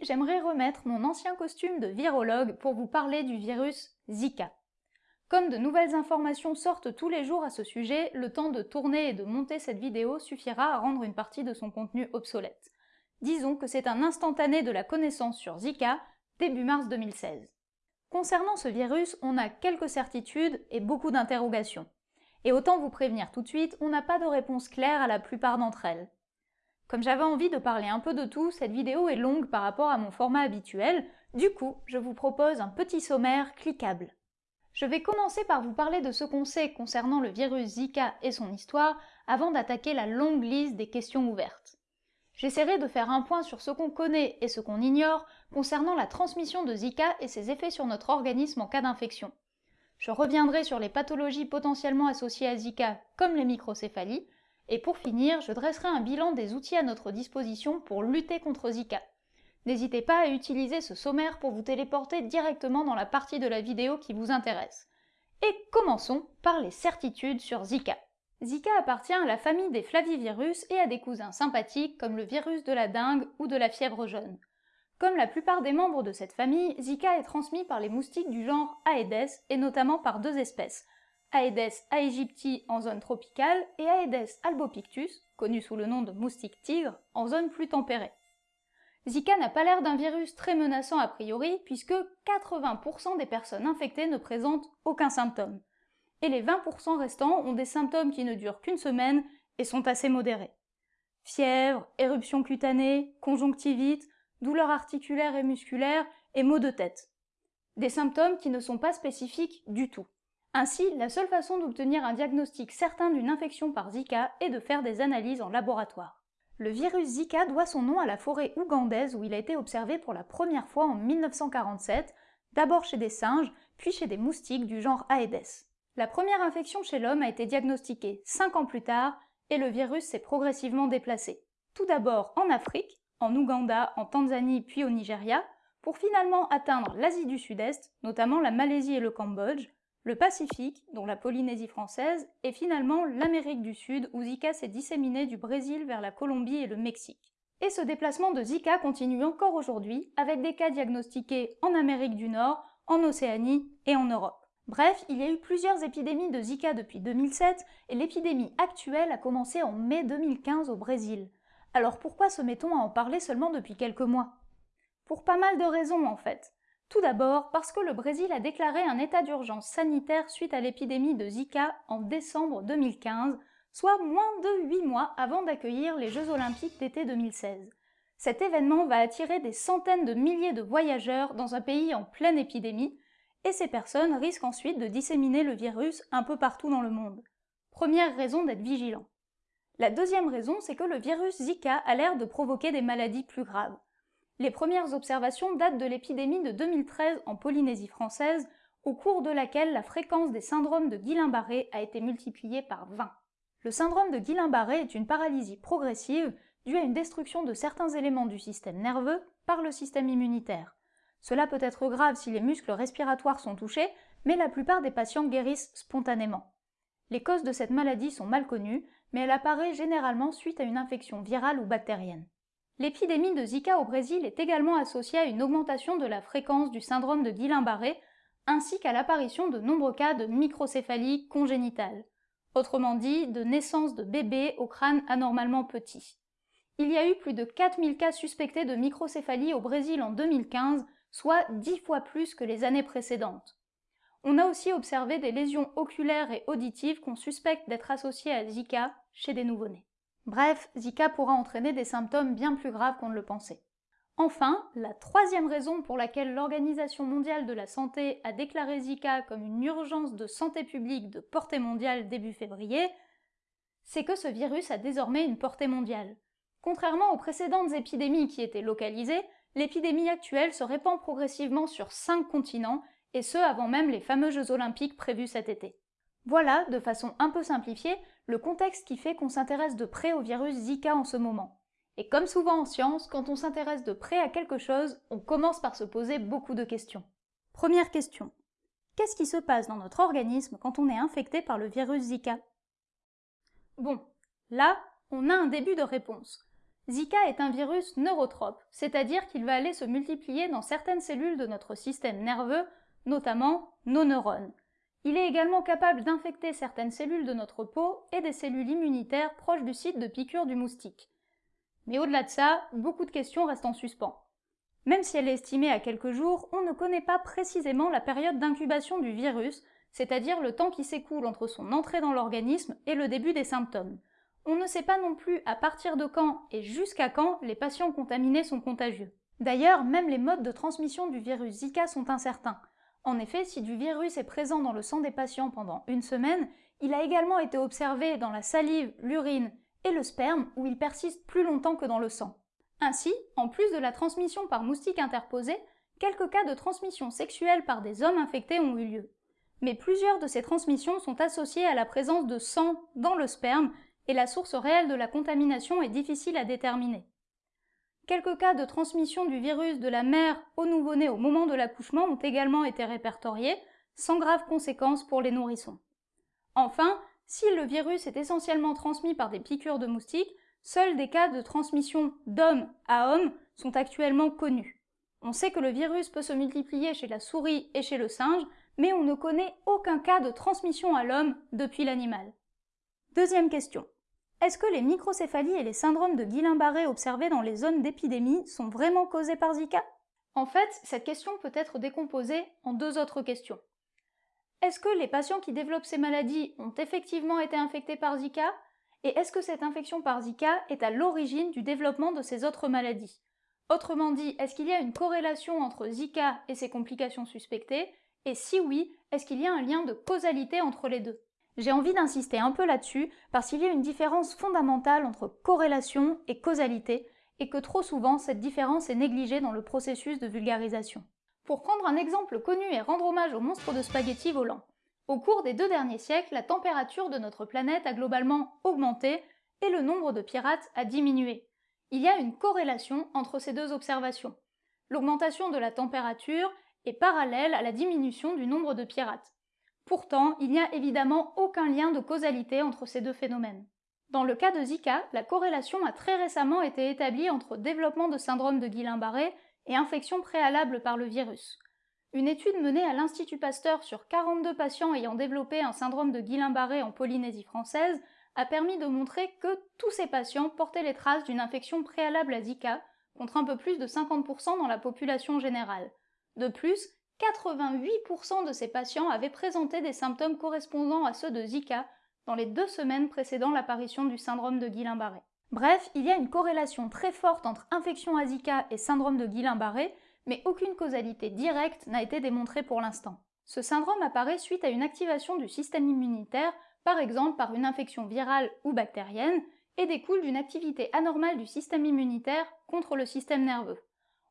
J'aimerais remettre mon ancien costume de virologue pour vous parler du virus Zika. Comme de nouvelles informations sortent tous les jours à ce sujet, le temps de tourner et de monter cette vidéo suffira à rendre une partie de son contenu obsolète. Disons que c'est un instantané de la connaissance sur Zika, début mars 2016. Concernant ce virus, on a quelques certitudes et beaucoup d'interrogations. Et autant vous prévenir tout de suite, on n'a pas de réponse claire à la plupart d'entre elles. Comme j'avais envie de parler un peu de tout, cette vidéo est longue par rapport à mon format habituel, du coup, je vous propose un petit sommaire cliquable. Je vais commencer par vous parler de ce qu'on sait concernant le virus Zika et son histoire, avant d'attaquer la longue liste des questions ouvertes. J'essaierai de faire un point sur ce qu'on connaît et ce qu'on ignore concernant la transmission de Zika et ses effets sur notre organisme en cas d'infection. Je reviendrai sur les pathologies potentiellement associées à Zika, comme les microcéphalies, et pour finir, je dresserai un bilan des outils à notre disposition pour lutter contre Zika. N'hésitez pas à utiliser ce sommaire pour vous téléporter directement dans la partie de la vidéo qui vous intéresse. Et commençons par les certitudes sur Zika. Zika appartient à la famille des flavivirus et a des cousins sympathiques comme le virus de la dengue ou de la fièvre jaune. Comme la plupart des membres de cette famille, Zika est transmis par les moustiques du genre Aedes et notamment par deux espèces, Aedes aegypti en zone tropicale et Aedes albopictus, connu sous le nom de moustique tigre, en zone plus tempérée. Zika n'a pas l'air d'un virus très menaçant a priori puisque 80% des personnes infectées ne présentent aucun symptôme. Et les 20% restants ont des symptômes qui ne durent qu'une semaine et sont assez modérés. Fièvre, éruption cutanée, conjonctivite, douleurs articulaires et musculaires et maux de tête. Des symptômes qui ne sont pas spécifiques du tout. Ainsi, la seule façon d'obtenir un diagnostic certain d'une infection par Zika est de faire des analyses en laboratoire. Le virus Zika doit son nom à la forêt ougandaise où il a été observé pour la première fois en 1947, d'abord chez des singes, puis chez des moustiques du genre Aedes. La première infection chez l'homme a été diagnostiquée 5 ans plus tard et le virus s'est progressivement déplacé. Tout d'abord en Afrique, en Ouganda, en Tanzanie puis au Nigeria, pour finalement atteindre l'Asie du Sud-Est, notamment la Malaisie et le Cambodge, le Pacifique, dont la Polynésie française, et finalement l'Amérique du Sud, où Zika s'est disséminé du Brésil vers la Colombie et le Mexique. Et ce déplacement de Zika continue encore aujourd'hui, avec des cas diagnostiqués en Amérique du Nord, en Océanie et en Europe. Bref, il y a eu plusieurs épidémies de Zika depuis 2007, et l'épidémie actuelle a commencé en mai 2015 au Brésil. Alors pourquoi se mettons à en parler seulement depuis quelques mois? Pour pas mal de raisons en fait. Tout d'abord parce que le Brésil a déclaré un état d'urgence sanitaire suite à l'épidémie de Zika en décembre 2015, soit moins de 8 mois avant d'accueillir les Jeux olympiques d'été 2016. Cet événement va attirer des centaines de milliers de voyageurs dans un pays en pleine épidémie, et ces personnes risquent ensuite de disséminer le virus un peu partout dans le monde. Première raison d'être vigilant. La deuxième raison, c'est que le virus Zika a l'air de provoquer des maladies plus graves. Les premières observations datent de l'épidémie de 2013 en Polynésie française, au cours de laquelle la fréquence des syndromes de Guillain-Barré a été multipliée par 20. Le syndrome de Guillain-Barré est une paralysie progressive due à une destruction de certains éléments du système nerveux par le système immunitaire. Cela peut être grave si les muscles respiratoires sont touchés, mais la plupart des patients guérissent spontanément. Les causes de cette maladie sont mal connues, mais elle apparaît généralement suite à une infection virale ou bactérienne. L'épidémie de Zika au Brésil est également associée à une augmentation de la fréquence du syndrome de Guillain-Barré, ainsi qu'à l'apparition de nombreux cas de microcéphalie congénitale, autrement dit de naissance de bébés au crâne anormalement petit. Il y a eu plus de 4000 cas suspectés de microcéphalie au Brésil en 2015, soit 10 fois plus que les années précédentes. On a aussi observé des lésions oculaires et auditives qu'on suspecte d'être associées à Zika chez des nouveau-nés. Bref, Zika pourra entraîner des symptômes bien plus graves qu'on ne le pensait. Enfin, la troisième raison pour laquelle l'Organisation mondiale de la santé a déclaré Zika comme une urgence de santé publique de portée mondiale début février, c'est que ce virus a désormais une portée mondiale. Contrairement aux précédentes épidémies qui étaient localisées, l'épidémie actuelle se répand progressivement sur cinq continents, et ce avant même les fameux Jeux olympiques prévus cet été. Voilà, de façon un peu simplifiée, le contexte qui fait qu'on s'intéresse de près au virus Zika en ce moment. Et comme souvent en science, quand on s'intéresse de près à quelque chose, on commence par se poser beaucoup de questions. Première question. Qu'est-ce qui se passe dans notre organisme quand on est infecté par le virus Zika? Bon, là, on a un début de réponse. Zika est un virus neurotrope, c'est-à-dire qu'il va aller se multiplier dans certaines cellules de notre système nerveux, notamment nos neurones. Il est également capable d'infecter certaines cellules de notre peau et des cellules immunitaires proches du site de piqûre du moustique. Mais au-delà de ça, beaucoup de questions restent en suspens. Même si elle est estimée à quelques jours, on ne connaît pas précisément la période d'incubation du virus, c'est-à-dire le temps qui s'écoule entre son entrée dans l'organisme et le début des symptômes. On ne sait pas non plus à partir de quand et jusqu'à quand les patients contaminés sont contagieux. D'ailleurs, même les modes de transmission du virus Zika sont incertains. En effet, si du virus est présent dans le sang des patients pendant une semaine, il a également été observé dans la salive, l'urine et le sperme où il persiste plus longtemps que dans le sang. Ainsi, en plus de la transmission par moustique interposée, quelques cas de transmission sexuelle par des hommes infectés ont eu lieu. Mais plusieurs de ces transmissions sont associées à la présence de sang dans le sperme et la source réelle de la contamination est difficile à déterminer. Quelques cas de transmission du virus de la mère au nouveau-né au moment de l'accouchement ont également été répertoriés, sans graves conséquences pour les nourrissons. Enfin, si le virus est essentiellement transmis par des piqûres de moustiques, seuls des cas de transmission d'homme à homme sont actuellement connus. On sait que le virus peut se multiplier chez la souris et chez le singe, mais on ne connaît aucun cas de transmission à l'homme depuis l'animal. Deuxième question. Est-ce que les microcéphalies et les syndromes de Guillain-Barré observés dans les zones d'épidémie sont vraiment causés par Zika? En fait, cette question peut être décomposée en deux autres questions. Est-ce que les patients qui développent ces maladies ont effectivement été infectés par Zika? Et est-ce que cette infection par Zika est à l'origine du développement de ces autres maladies? Autrement dit, est-ce qu'il y a une corrélation entre Zika et ses complications suspectées? Et si oui, est-ce qu'il y a un lien de causalité entre les deux? J'ai envie d'insister un peu là-dessus parce qu'il y a une différence fondamentale entre corrélation et causalité et que trop souvent cette différence est négligée dans le processus de vulgarisation. Pour prendre un exemple connu et rendre hommage au monstre de spaghetti volant, au cours des deux derniers siècles, la température de notre planète a globalement augmenté et le nombre de pirates a diminué. Il y a une corrélation entre ces deux observations. L'augmentation de la température est parallèle à la diminution du nombre de pirates. Pourtant, il n'y a évidemment aucun lien de causalité entre ces deux phénomènes. Dans le cas de Zika, la corrélation a très récemment été établie entre développement de syndrome de Guillain-Barré et infection préalable par le virus. Une étude menée à l'Institut Pasteur sur 42 patients ayant développé un syndrome de Guillain-Barré en Polynésie française a permis de montrer que tous ces patients portaient les traces d'une infection préalable à Zika, contre un peu plus de 50% dans la population générale. De plus, 88% de ces patients avaient présenté des symptômes correspondant à ceux de Zika dans les deux semaines précédant l'apparition du syndrome de Guillain-Barré. Bref, il y a une corrélation très forte entre infection à Zika et syndrome de Guillain-Barré, mais aucune causalité directe n'a été démontrée pour l'instant. Ce syndrome apparaît suite à une activation du système immunitaire, par exemple par une infection virale ou bactérienne, et découle d'une activité anormale du système immunitaire contre le système nerveux.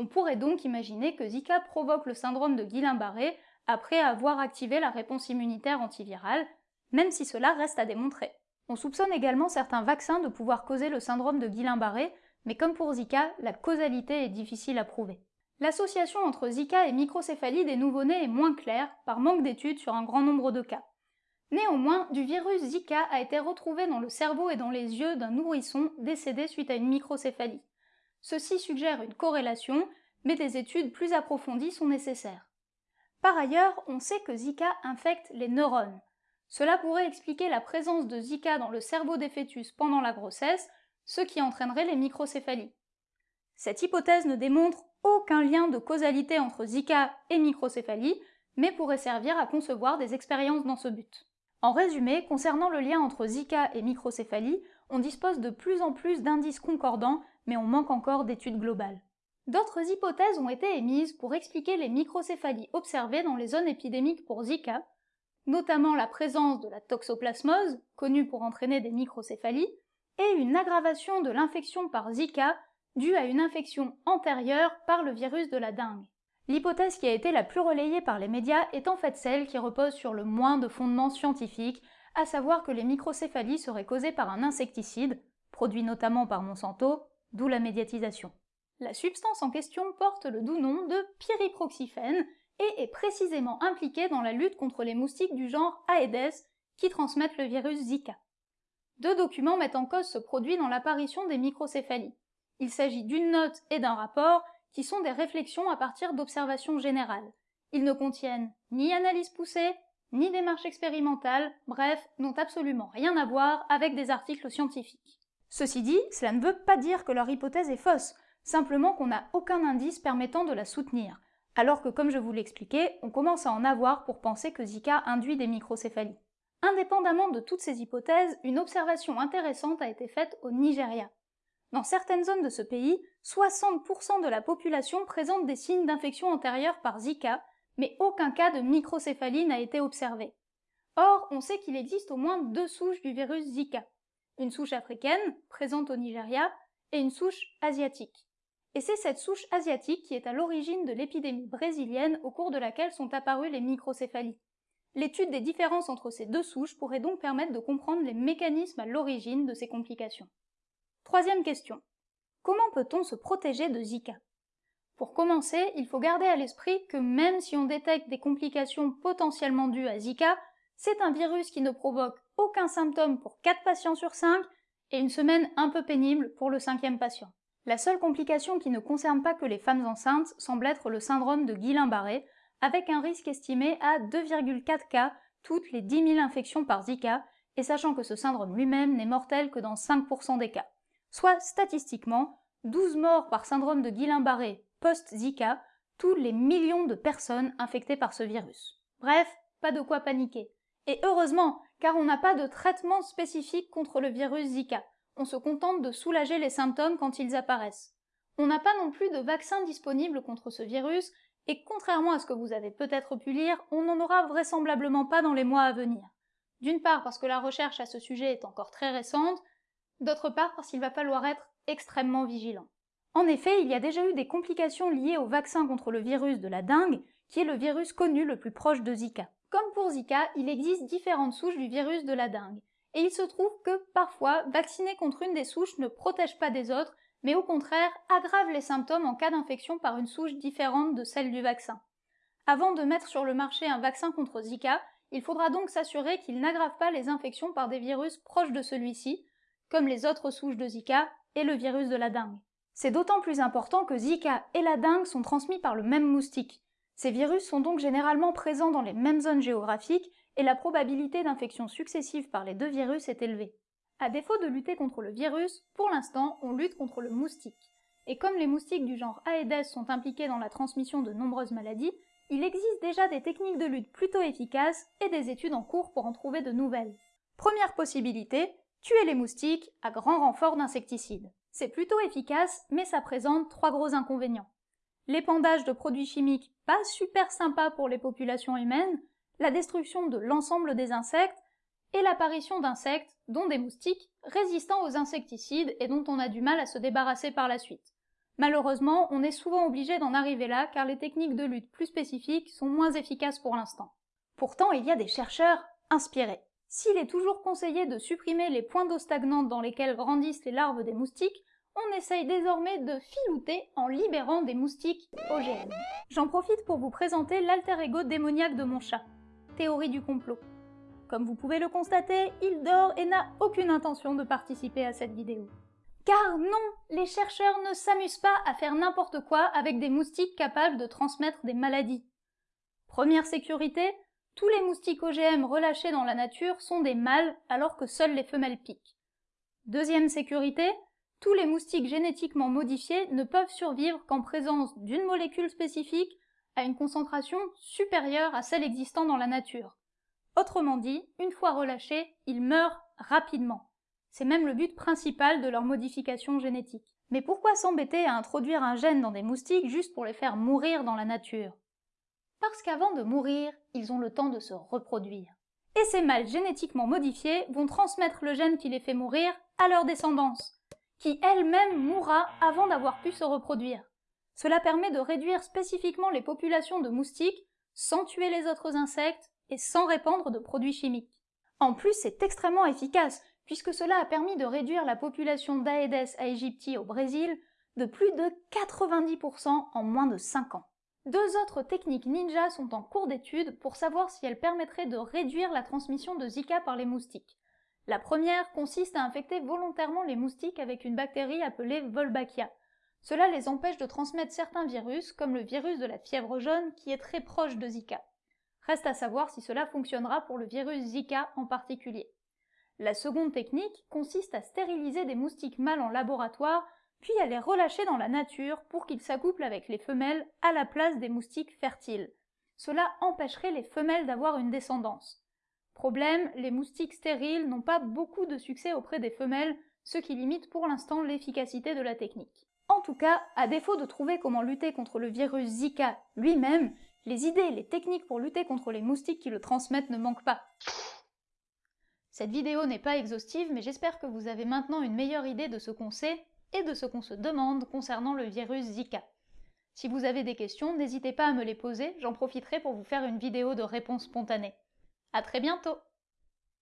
On pourrait donc imaginer que Zika provoque le syndrome de Guillain-Barré après avoir activé la réponse immunitaire antivirale, même si cela reste à démontrer. On soupçonne également certains vaccins de pouvoir causer le syndrome de Guillain-Barré, mais comme pour Zika, la causalité est difficile à prouver. L'association entre Zika et microcéphalie des nouveau-nés est moins claire, par manque d'études sur un grand nombre de cas. Néanmoins, du virus Zika a été retrouvé dans le cerveau et dans les yeux d'un nourrisson décédé suite à une microcéphalie. Ceci suggère une corrélation, mais des études plus approfondies sont nécessaires. Par ailleurs, on sait que Zika infecte les neurones. Cela pourrait expliquer la présence de Zika dans le cerveau des fœtus pendant la grossesse, ce qui entraînerait les microcéphalies. Cette hypothèse ne démontre aucun lien de causalité entre Zika et microcéphalie, mais pourrait servir à concevoir des expériences dans ce but. En résumé, concernant le lien entre Zika et microcéphalie, on dispose de plus en plus d'indices concordants mais on manque encore d'études globales. D'autres hypothèses ont été émises pour expliquer les microcéphalies observées dans les zones épidémiques pour Zika, notamment la présence de la toxoplasmose, connue pour entraîner des microcéphalies, et une aggravation de l'infection par Zika due à une infection antérieure par le virus de la dengue. L'hypothèse qui a été la plus relayée par les médias est en fait celle qui repose sur le moins de fondements scientifiques, à savoir que les microcéphalies seraient causées par un insecticide, produit notamment par Monsanto, d'où la médiatisation. La substance en question porte le doux nom de pyriproxyphène et est précisément impliquée dans la lutte contre les moustiques du genre Aedes qui transmettent le virus Zika. Deux documents mettent en cause ce produit dans l'apparition des microcéphalies. Il s'agit d'une note et d'un rapport qui sont des réflexions à partir d'observations générales. Ils ne contiennent ni analyse poussée, ni démarche expérimentale, bref, n'ont absolument rien à voir avec des articles scientifiques. Ceci dit, cela ne veut pas dire que leur hypothèse est fausse, simplement qu'on n'a aucun indice permettant de la soutenir, alors que comme je vous l'expliquais, on commence à en avoir pour penser que Zika induit des microcéphalies. Indépendamment de toutes ces hypothèses, une observation intéressante a été faite au Nigeria. Dans certaines zones de ce pays, 60% de la population présente des signes d'infection antérieure par Zika, mais aucun cas de microcéphalie n'a été observé. Or, on sait qu'il existe au moins deux souches du virus Zika. Une souche africaine, présente au Nigeria, et une souche asiatique. Et c'est cette souche asiatique qui est à l'origine de l'épidémie brésilienne au cours de laquelle sont apparues les microcéphalies. L'étude des différences entre ces deux souches pourrait donc permettre de comprendre les mécanismes à l'origine de ces complications. Troisième question. Comment peut-on se protéger de Zika? Pour commencer, il faut garder à l'esprit que même si on détecte des complications potentiellement dues à Zika, c'est un virus qui ne provoque aucun symptôme pour 4 patients sur 5 et une semaine un peu pénible pour le cinquième patient. La seule complication qui ne concerne pas que les femmes enceintes semble être le syndrome de Guillain-Barré, avec un risque estimé à 2,4 cas toutes les 10 000 infections par Zika, et sachant que ce syndrome lui-même n'est mortel que dans 5% des cas. Soit statistiquement 12 morts par syndrome de Guillain-Barré post-Zika, tous les millions de personnes infectées par ce virus. Bref, pas de quoi paniquer. Et heureusement, car on n'a pas de traitement spécifique contre le virus Zika. On se contente de soulager les symptômes quand ils apparaissent. On n'a pas non plus de vaccin disponible contre ce virus, et contrairement à ce que vous avez peut-être pu lire, on n'en aura vraisemblablement pas dans les mois à venir. D'une part parce que la recherche à ce sujet est encore très récente, d'autre part parce qu'il va falloir être extrêmement vigilant. En effet, il y a déjà eu des complications liées au vaccin contre le virus de la dengue, qui est le virus connu le plus proche de Zika. Comme pour Zika, il existe différentes souches du virus de la dengue, et il se trouve que parfois, vacciner contre une des souches ne protège pas des autres, mais au contraire aggrave les symptômes en cas d'infection par une souche différente de celle du vaccin. Avant de mettre sur le marché un vaccin contre Zika, il faudra donc s'assurer qu'il n'aggrave pas les infections par des virus proches de celui-ci, comme les autres souches de Zika et le virus de la dengue. C'est d'autant plus important que Zika et la dengue sont transmis par le même moustique. Ces virus sont donc généralement présents dans les mêmes zones géographiques et la probabilité d'infection successive par les deux virus est élevée. À défaut de lutter contre le virus, pour l'instant, on lutte contre le moustique. Et comme les moustiques du genre Aedes sont impliqués dans la transmission de nombreuses maladies, il existe déjà des techniques de lutte plutôt efficaces et des études en cours pour en trouver de nouvelles. Première possibilité, tuer les moustiques à grand renfort d'insecticides. C'est plutôt efficace, mais ça présente trois gros inconvénients l'épandage de produits chimiques pas super sympa pour les populations humaines, la destruction de l'ensemble des insectes et l'apparition d'insectes, dont des moustiques, résistants aux insecticides et dont on a du mal à se débarrasser par la suite. Malheureusement, on est souvent obligé d'en arriver là car les techniques de lutte plus spécifiques sont moins efficaces pour l'instant. Pourtant, il y a des chercheurs inspirés. S'il est toujours conseillé de supprimer les points d'eau stagnantes dans lesquels grandissent les larves des moustiques, on essaye désormais de filouter en libérant des moustiques OGM. J'en profite pour vous présenter l'alter ego démoniaque de mon chat, théorie du complot. Comme vous pouvez le constater, il dort et n'a aucune intention de participer à cette vidéo. Car non, les chercheurs ne s'amusent pas à faire n'importe quoi avec des moustiques capables de transmettre des maladies. Première sécurité, tous les moustiques OGM relâchés dans la nature sont des mâles alors que seules les femelles piquent. Deuxième sécurité, tous les moustiques génétiquement modifiés ne peuvent survivre qu'en présence d'une molécule spécifique à une concentration supérieure à celle existant dans la nature. Autrement dit, une fois relâchés, ils meurent rapidement. C'est même le but principal de leur modification génétique. Mais pourquoi s'embêter à introduire un gène dans des moustiques juste pour les faire mourir dans la nature? Parce qu'avant de mourir, ils ont le temps de se reproduire. Et ces mâles génétiquement modifiés vont transmettre le gène qui les fait mourir à leur descendance qui elle-même mourra avant d'avoir pu se reproduire. Cela permet de réduire spécifiquement les populations de moustiques sans tuer les autres insectes et sans répandre de produits chimiques. En plus, c'est extrêmement efficace, puisque cela a permis de réduire la population d'Aedes aegypti au Brésil de plus de 90% en moins de 5 ans. Deux autres techniques ninja sont en cours d'étude pour savoir si elles permettraient de réduire la transmission de Zika par les moustiques La première consiste à infecter volontairement les moustiques avec une bactérie appelée Wolbachia. Cela les empêche de transmettre certains virus, comme le virus de la fièvre jaune qui est très proche de Zika. Reste à savoir si cela fonctionnera pour le virus Zika en particulier. La seconde technique consiste à stériliser des moustiques mâles en laboratoire, puis à les relâcher dans la nature pour qu'ils s'accouplent avec les femelles à la place des moustiques fertiles. Cela empêcherait les femelles d'avoir une descendance. Problème, les moustiques stériles n'ont pas beaucoup de succès auprès des femelles, ce qui limite pour l'instant l'efficacité de la technique. En tout cas, à défaut de trouver comment lutter contre le virus Zika lui-même, les idées et les techniques pour lutter contre les moustiques qui le transmettent ne manquent pas. Cette vidéo n'est pas exhaustive, mais j'espère que vous avez maintenant une meilleure idée de ce qu'on sait et de ce qu'on se demande concernant le virus Zika. Si vous avez des questions, n'hésitez pas à me les poser, j'en profiterai pour vous faire une vidéo de réponse spontanée. A très bientôt